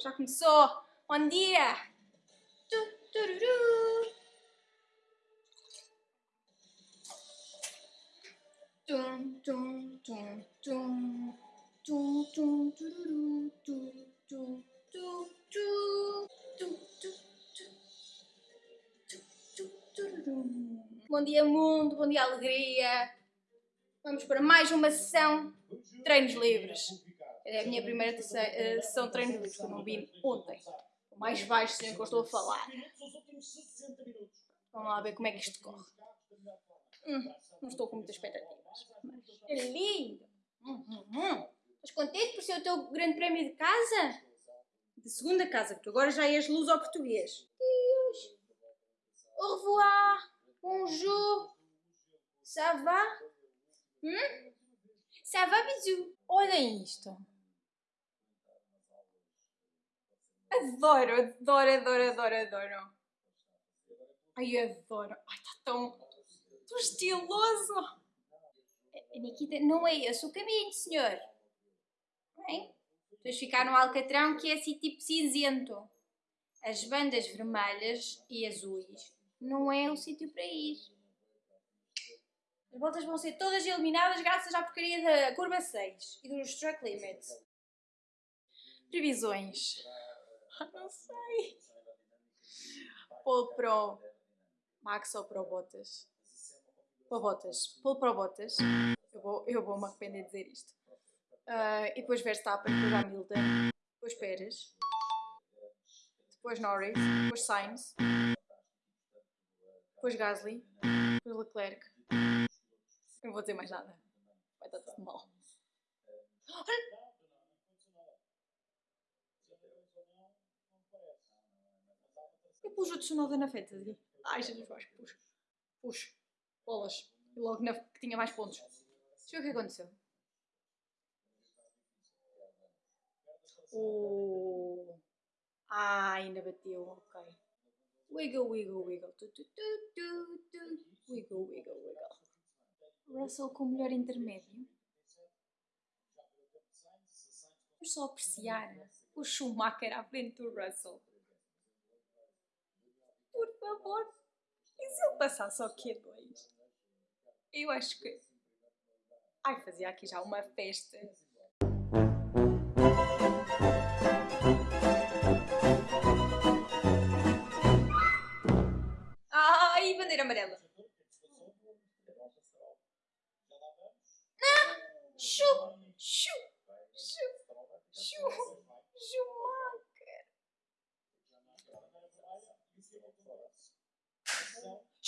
já começou. Bom dia. Tu, tururu. Tum, tum, tum, tum. Tum, tum, tururu, tum, tum, tum, tum. Tum, tum, tum. Tum, tum, tururu. Bom dia, mundo. Bom dia, alegria. Vamos para mais uma sessão de treinos livres. É a minha primeira eh, sessão de treinos livres que eu não vi ontem. O mais baixo que eu estou a falar. Vamos lá ver como é que isto corre. Hum, não estou com muitas expectativas. Mas é lindo! Hum, hum, hum. Estás contente por ser o teu grande prémio de casa? De segunda casa, porque agora já és luz ao português. Deus! Au revoir! Bonjour! Ça va? Hum? Ça va, bisou? Olhem isto! Adoro, adoro, adoro, adoro, adoro. Ai, adoro. Ai, está tão, tão estiloso. Nikita, não é esse o caminho, senhor. Bem, depois ficar no alcatrão que é assim tipo cinzento. As bandas vermelhas e azuis não é o sítio para ir. As voltas vão ser todas eliminadas graças à porcaria da curva 6 e dos track limits. Previsões. Não sei. Pro Max ou Pro Bottas? Pro Bottas. Pole Pro Bottas. Eu vou, eu vou me arrepender de dizer isto. Ah, e depois Verstappen, depois Hamilton, depois Pérez, depois Norris, depois Sainz, depois Gasly, depois Leclerc. Não vou dizer mais nada. Vai estar tudo mal. Olha! Eu pus o Tsunoda na fantasy. Ai, Jesus, que pus. Pus. Bolas. E logo na, que tinha mais pontos. Deixa eu ver o que aconteceu. O... Ah, ainda bateu, ok. Wiggle, wiggle, wiggle. Tu, tu, tu, tu, tu. Wiggle, wiggle, wiggle. Russell com o melhor intermédio. Vamos só apreciar o Schumacher à frente do Russell. Por favor. E se ele passasse ao Q2? Eu acho que. Ai, fazia aqui já uma festa.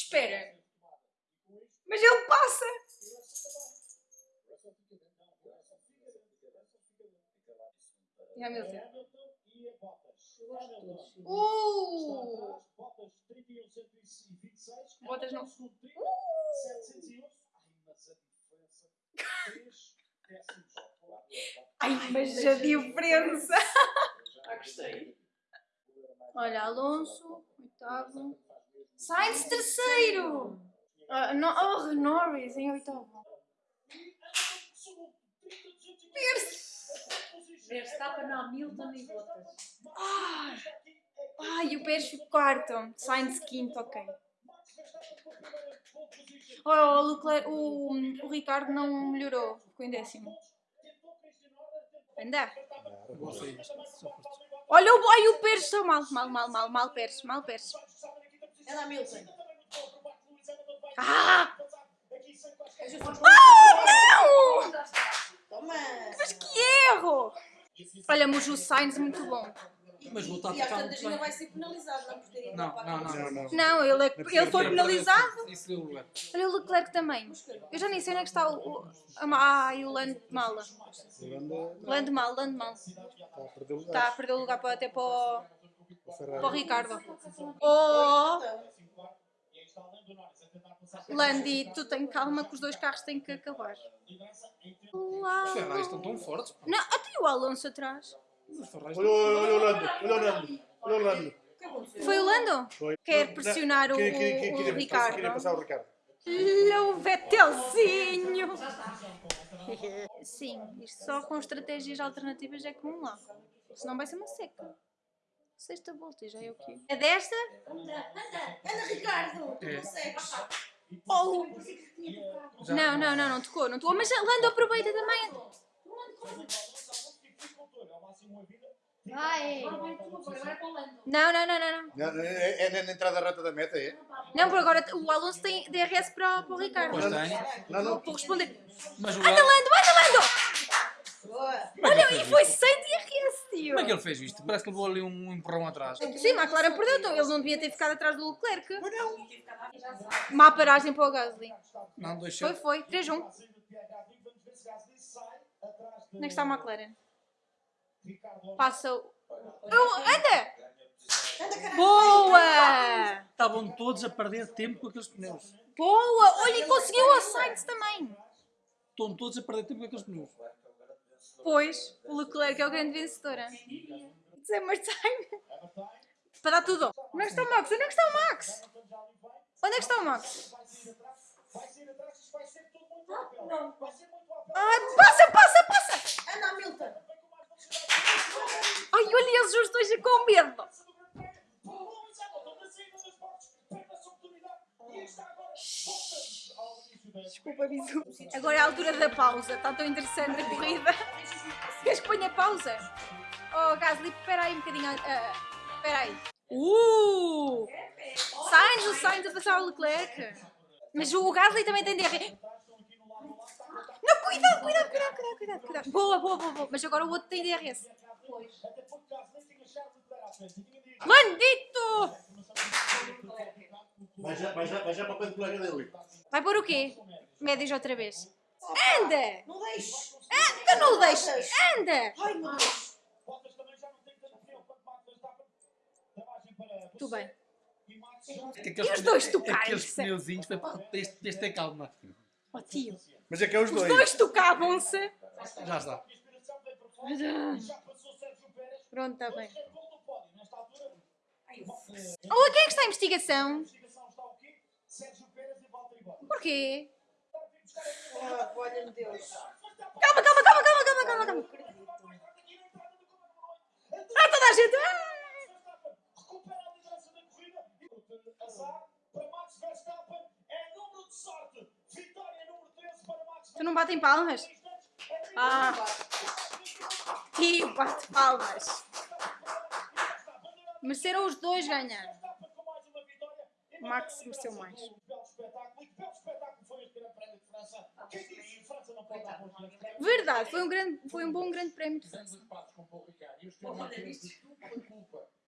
Espera! Mas ele passa! E Hamilton? Uh! Botas não. Uh! Ai, mas a diferença! Ah, gostei. Olha, Alonso, oitavo. Sainz, terceiro! Ah, no, oh, Norris em oitavo. Terceiro! Verstappen, Hamilton e Bottas. Ai, ai, o Pérez ficou quarto. Sainz quinto, ok. Oh, o, Leclerc, o, o Ricardo não melhorou, ficou em décimo. Anda. Olha o, ai, o Pérez está mal, mal, mal, mal, mal Pérez, mal Pérez. Ela Hamilton. Ah! Ah, não! Toma! Mas que erro! Olha, mas o Sainz muito bom. Mas o está a E às tocar tantas muito ainda bem. vai ser penalizado, não portaria Não, não, não. não. não. Não, ele, é- ele foi penalizado. Isso deu lugar. Olha o Leclerc também. Eu já nem sei onde é que está o. o a ma- ai, o Land Mala. Land Mal, Land Mal. Está a perder o Está lugar. a perder o lugar para, até para o. para o Ricardo. Oh, Landi, tu tem calma que os dois carros têm que acabar. Os Ferraris estão tão fortes. Não, até o Alonso atrás. Os Ferraris Olha, o Lando, olha o Lando, olha o Lando. Foi o Lando? Foi. Quer pressionar o- Queria- queria- queria- o passar- Ricardo. Queria passar o Ricardo. O Vettelzinho! Sim, isto só com estratégias alternativas é que vão lá. Senão vai ser uma seca. Sexta volta, já é o quê? É desta? Anda, Ricardo! É. Consegues? Oh! Não, não, não, não tocou, não tocou. Mas Lando aproveita também. Vai! Não, não, não, não, não. É, é na entrada reta da meta, é? Não, por agora o Alonso tem DRS para, para o Ricardo. Pois tem. Não, não. Vou responder. Mas o Anda, Lando. Anda, Lando! Olha, e foi sem DRS, tio. Como é que ele fez isto? Parece que levou ali um empurrão atrás. Sim, a McLaren perdeu, então ele não devia ter ficado atrás do Leclerc. Má paragem para o Gasly. Não, deixou. Foi, foi. 3-1. Onde é que está a McLaren? Passa o... Oh, anda! Boa! Estavam todos a perder tempo com aqueles pneus. Boa! Olha, e conseguiu a Sainz também. Estão todos a perder tempo com aqueles pneus. Pois, o Leclerc é o grande vencedor. It's hammer time. Para dar tudo. Onde é que está o Max? Onde é que está o Max? Onde é que está o Max? Ai, passa, passa, passa! Anda, Milton! Ai, olha eles os dois com medo. Desculpa, Bisu. Agora é a altura da pausa. Está tão interessante a corrida. Queres que ponha pausa? Oh, Gasly, espera aí um bocadinho. ah, Espera aí. Uh! Sainz, o Sainz a passar o Leclerc. Mas o Gasly também tem DR. Não, cuidado, cuidado, cuidado, cuidado, cuidado, cuidado. Boa, boa, boa, boa. Mas agora o outro tem DRS. Landito! Vai já, vai já, vai já para o pé do colega dele. Vai pôr o quê? Médios outra vez. Anda! Não deixes! Anda, não deixes! Anda! Ai, meu Deus! Tudo bem. Aqueles E os dois pne- tocarem, Aqueles pneuzinhos. foi pá, Tens de ter calma. Oh, tio. Mas é que é os Os dois. dois tocavam-se. Já está. Pronto, está bem. Olha, quem é que está em investigação? Porquê? Olha-me Deus! Calma, calma, calma, calma, calma, calma, calma. Ah, toda a gente. Ah! Tu não batem palmas? Ah, tio, bate palmas. Mereceram os dois ganhar. Max mereceu mais. Verdade, foi um, grande, foi um bom grande prémio de França.